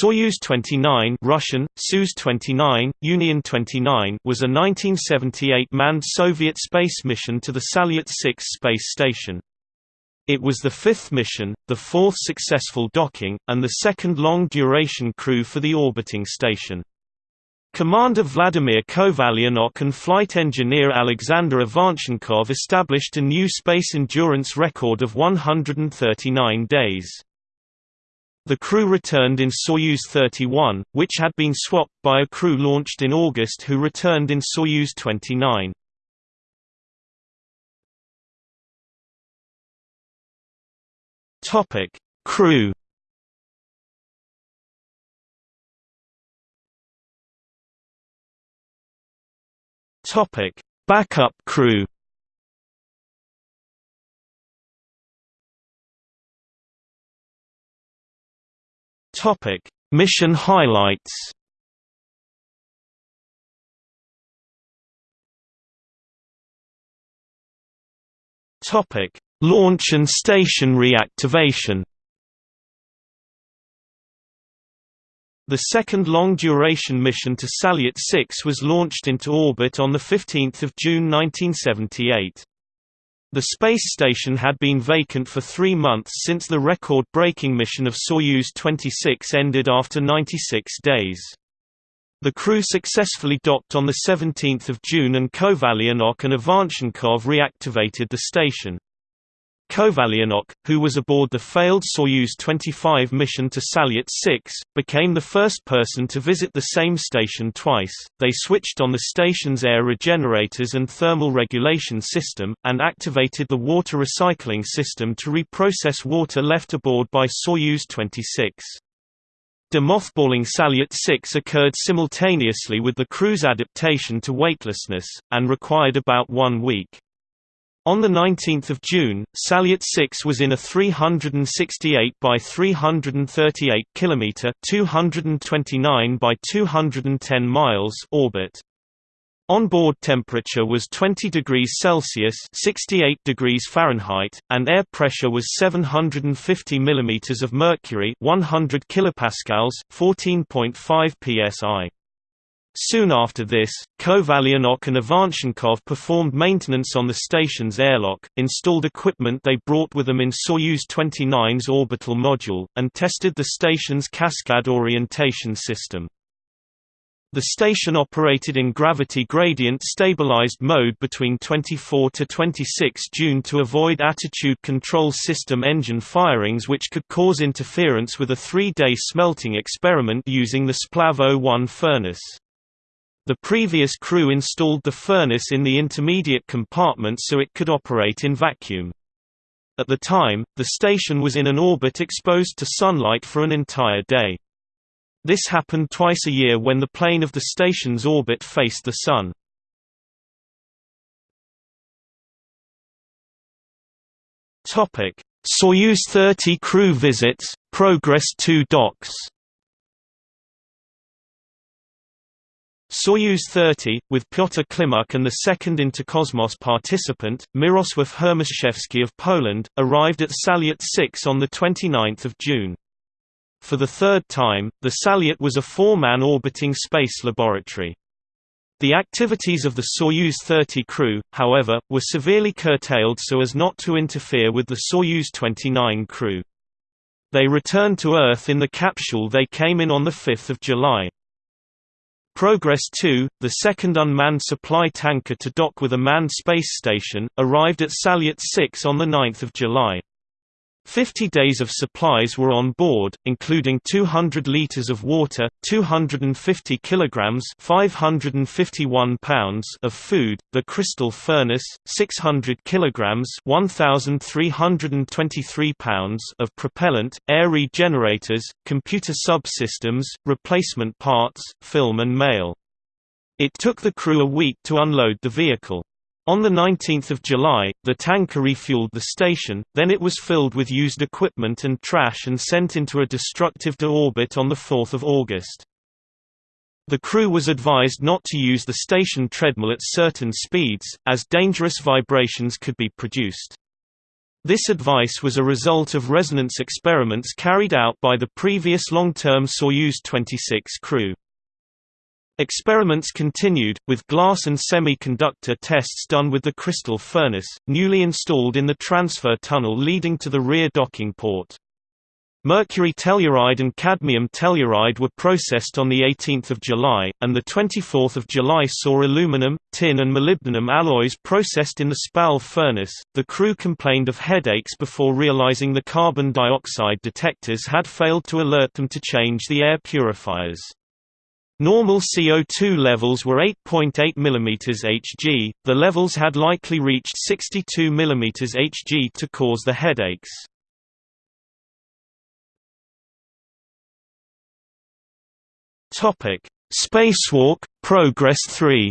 Soyuz 29 Russian, Soyuz 29, Union 29 was a 1978 manned Soviet space mission to the Salyut 6 space station. It was the fifth mission, the fourth successful docking, and the second long-duration crew for the orbiting station. Commander Vladimir Kovalyonok and flight engineer Alexander Ivanchenkov established a new space endurance record of 139 days. The crew returned in Soyuz 31, which had been swapped by a crew launched in August who returned in Soyuz 29. Topic: Crew. Topic: Backup crew. Topic: Mission highlights. Topic: Launch and station reactivation. The second long-duration mission to Salyut 6 was launched into orbit on 15 June 1978. The space station had been vacant for three months since the record-breaking mission of Soyuz 26 ended after 96 days. The crew successfully docked on 17 June and Kovalyonok and Ivanchenkov reactivated the station. Kovalyonok, who was aboard the failed Soyuz 25 mission to Salyut 6, became the first person to visit the same station twice. They switched on the station's air regenerators and thermal regulation system, and activated the water recycling system to reprocess water left aboard by Soyuz 26. Demothballing Salyut 6 occurred simultaneously with the crew's adaptation to weightlessness, and required about one week. On 19 June, Salyut 6 was in a 368 by 338 km 229 by 210 miles orbit. Onboard temperature was 20 degrees Celsius 68 degrees Fahrenheit, and air pressure was 750 mm of mercury 100 kilopascals 14.5 psi. Soon after this, Kovalyonok and Ivanchenkov performed maintenance on the station's airlock, installed equipment they brought with them in Soyuz 29's orbital module, and tested the station's cascade orientation system. The station operated in gravity gradient stabilized mode between 24 to 26 June to avoid attitude control system engine firings which could cause interference with a three-day smelting experiment using the Splav 01 furnace. The previous crew installed the furnace in the intermediate compartment so it could operate in vacuum. At the time, the station was in an orbit exposed to sunlight for an entire day. This happened twice a year when the plane of the station's orbit faced the Sun. Soyuz 30 crew visits, Progress 2 docks Soyuz 30, with Pyotr Klimuk and the second Interkosmos participant, Mirosław Hermaszewski of Poland, arrived at Salyut 6 on 29 June. For the third time, the Salyut was a four-man orbiting space laboratory. The activities of the Soyuz 30 crew, however, were severely curtailed so as not to interfere with the Soyuz 29 crew. They returned to Earth in the capsule they came in on 5 July. Progress 2, the second unmanned supply tanker to dock with a manned space station, arrived at Salyut 6 on 9 July. Fifty days of supplies were on board, including 200 liters of water, 250 kilograms (551 pounds) of food, the crystal furnace, 600 kilograms (1,323 pounds) of propellant, air regenerators, computer subsystems, replacement parts, film and mail. It took the crew a week to unload the vehicle. On 19 July, the tanker refueled the station, then it was filled with used equipment and trash and sent into a destructive deorbit on 4 August. The crew was advised not to use the station treadmill at certain speeds, as dangerous vibrations could be produced. This advice was a result of resonance experiments carried out by the previous long-term Soyuz 26 crew. Experiments continued, with glass and semiconductor tests done with the crystal furnace, newly installed in the transfer tunnel leading to the rear docking port. Mercury telluride and cadmium telluride were processed on 18 July, and 24 July saw aluminum, tin and molybdenum alloys processed in the Splav furnace. The crew complained of headaches before realizing the carbon dioxide detectors had failed to alert them to change the air purifiers. Normal CO2 levels were 8.8 mm Hg, the levels had likely reached 62 mm Hg to cause the headaches. Spacewalk Progress 3.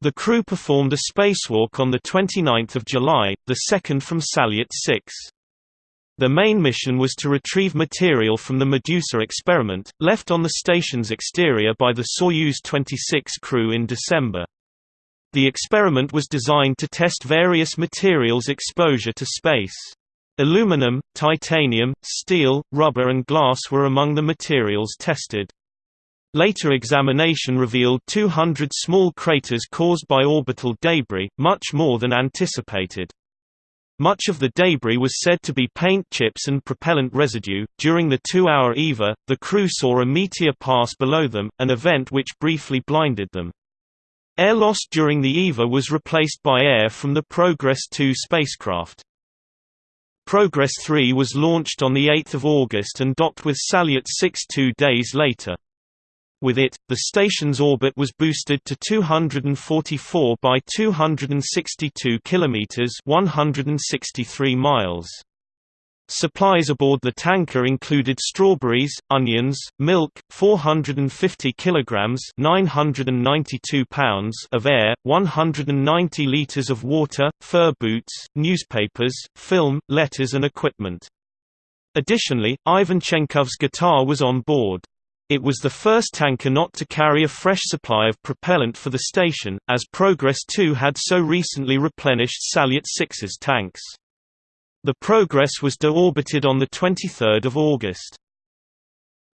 The crew performed a spacewalk on the 29th of July, the second from Salyut 6. The main mission was to retrieve material from the Medusa experiment, left on the station's exterior by the Soyuz 26 crew in December. The experiment was designed to test various materials' exposure to space. Aluminum, titanium, steel, rubber and glass were among the materials tested. Later examination revealed 200 small craters caused by orbital debris, much more than anticipated. Much of the debris was said to be paint chips and propellant residue. During the two hour EVA, the crew saw a meteor pass below them, an event which briefly blinded them. Air lost during the EVA was replaced by air from the Progress 2 spacecraft. Progress 3 was launched on 8 August and docked with Salyut 6 two days later. With it, the station's orbit was boosted to 244 by 262 kilometers, 163 miles. Supplies aboard the tanker included strawberries, onions, milk, 450 kilograms (992 pounds) of air, 190 liters of water, fur boots, newspapers, film, letters and equipment. Additionally, Ivanchenkov's guitar was on board. It was the first tanker not to carry a fresh supply of propellant for the station, as Progress 2 had so recently replenished Salyut 6's tanks. The Progress was deorbited on 23 August.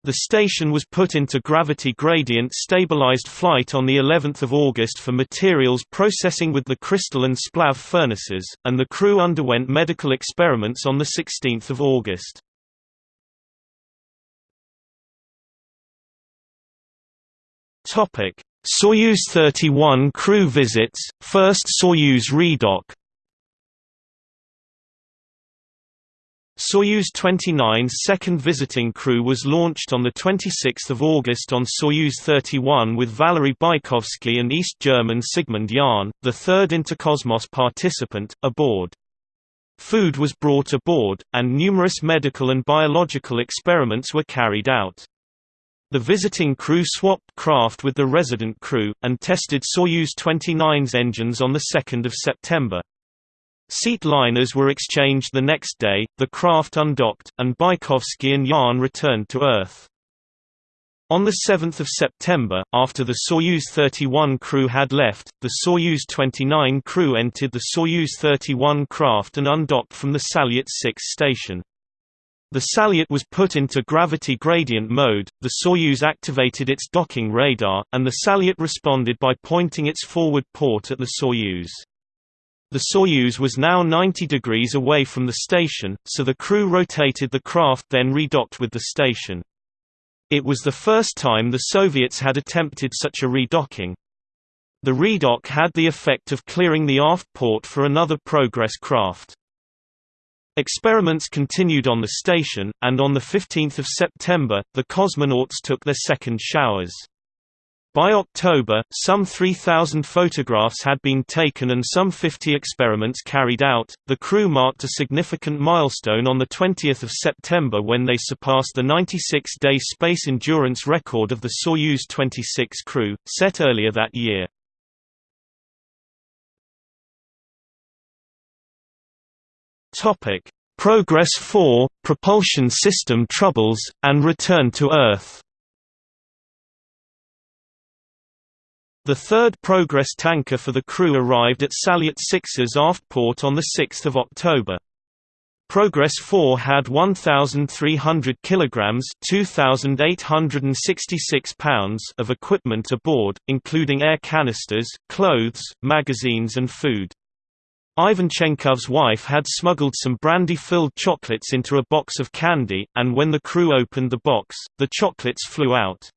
The station was put into gravity gradient stabilized flight on the 11th of August for materials processing with the crystal and splav furnaces, and the crew underwent medical experiments on the 16th of August. Topic: Soyuz 31 crew visits, first Soyuz redock. Soyuz 29's second visiting crew was launched on 26 August on Soyuz 31 with Valery Bykovsky and East German Sigmund Jähn, the third Interkosmos participant, aboard. Food was brought aboard, and numerous medical and biological experiments were carried out. The visiting crew swapped craft with the resident crew, and tested Soyuz 29's engines on 2 September. Seat liners were exchanged the next day, the craft undocked, and Bykovsky and Jähn returned to Earth. On 7 September, after the Soyuz 31 crew had left, the Soyuz 29 crew entered the Soyuz 31 craft and undocked from the Salyut 6 station. The Salyut was put into gravity gradient mode, the Soyuz activated its docking radar, and the Salyut responded by pointing its forward port at the Soyuz. The Soyuz was now 90 degrees away from the station, so the crew rotated the craft then redocked with the station. It was the first time the Soviets had attempted such a redocking. The redock had the effect of clearing the aft port for another Progress craft. Experiments continued on the station, and on 15 September, the cosmonauts took their second showers. By October, some 3,000 photographs had been taken and some 50 experiments carried out. The crew marked a significant milestone on the 20th of September when they surpassed the 96-day space endurance record of the Soyuz 26 crew, set earlier that year. Topic: Progress 4, propulsion system troubles, and return to Earth. The third Progress tanker for the crew arrived at Salyut 6's aft port on 6 October. Progress 4 had 1,300 kilograms (2,866 pounds) of equipment aboard, including air canisters, clothes, magazines and food. Ivanchenkov's wife had smuggled some brandy-filled chocolates into a box of candy, and when the crew opened the box, the chocolates flew out.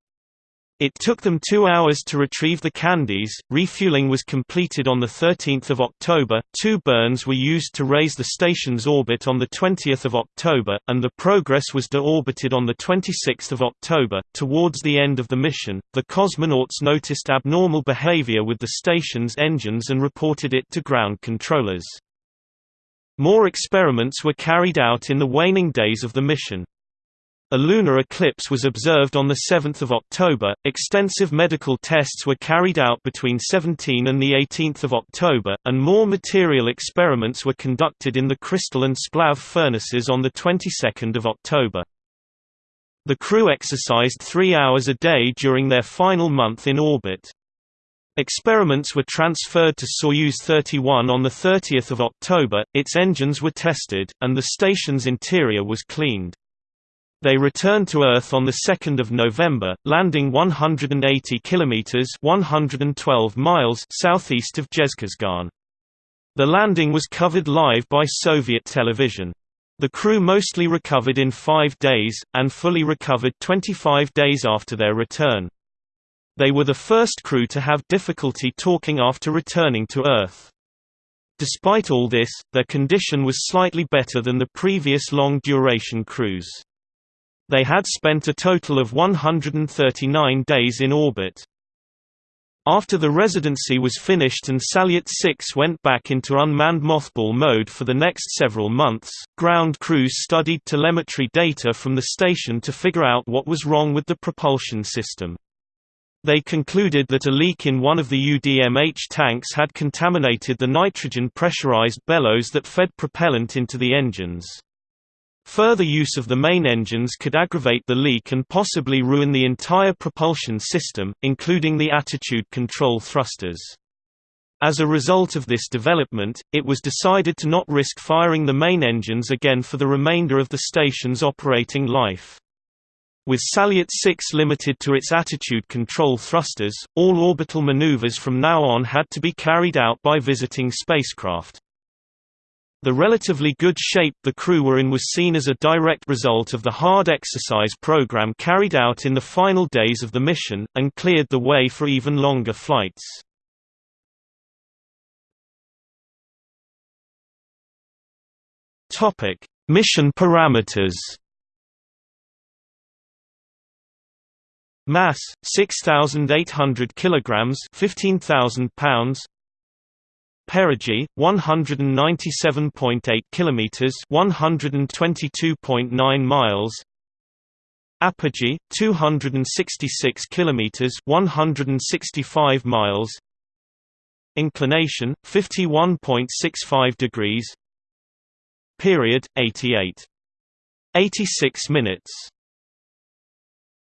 It took them two hours to retrieve the candies. Refueling was completed on 13 October, two burns were used to raise the station's orbit on 20 October, and the Progress was deorbited on 26 October. Towards the end of the mission, the cosmonauts noticed abnormal behavior with the station's engines and reported it to ground controllers. More experiments were carried out in the waning days of the mission. A lunar eclipse was observed on 7 October. Extensive medical tests were carried out between 17 and 18 October, and more material experiments were conducted in the crystal and splav furnaces on the 22nd of October. The crew exercised three hours a day during their final month in orbit. Experiments were transferred to Soyuz 31 on 30 October, its engines were tested, and the station's interior was cleaned. They returned to Earth on 2 November, landing 180 kilometers (112 miles) southeast of Zhezkazgan. The landing was covered live by Soviet television. The crew mostly recovered in five days, and fully recovered 25 days after their return. They were the first crew to have difficulty talking after returning to Earth. Despite all this, their condition was slightly better than the previous long-duration crews. They had spent a total of 139 days in orbit. After the residency was finished and Salyut 6 went back into unmanned mothball mode for the next several months, ground crews studied telemetry data from the station to figure out what was wrong with the propulsion system. They concluded that a leak in one of the UDMH tanks had contaminated the nitrogen pressurized bellows that fed propellant into the engines. Further use of the main engines could aggravate the leak and possibly ruin the entire propulsion system, including the attitude control thrusters. As a result of this development, it was decided to not risk firing the main engines again for the remainder of the station's operating life. With Salyut 6 limited to its attitude control thrusters, all orbital maneuvers from now on had to be carried out by visiting spacecraft. The relatively good shape the crew were in was seen as a direct result of the hard exercise program carried out in the final days of the mission, and cleared the way for even longer flights. mission parameters Mass 6800 kilograms 15000 pounds Perigee 197.8 kilometers 122.9 miles. Apogee 266 kilometers 165 miles. Inclination 51.65 degrees. Period 88 86 minutes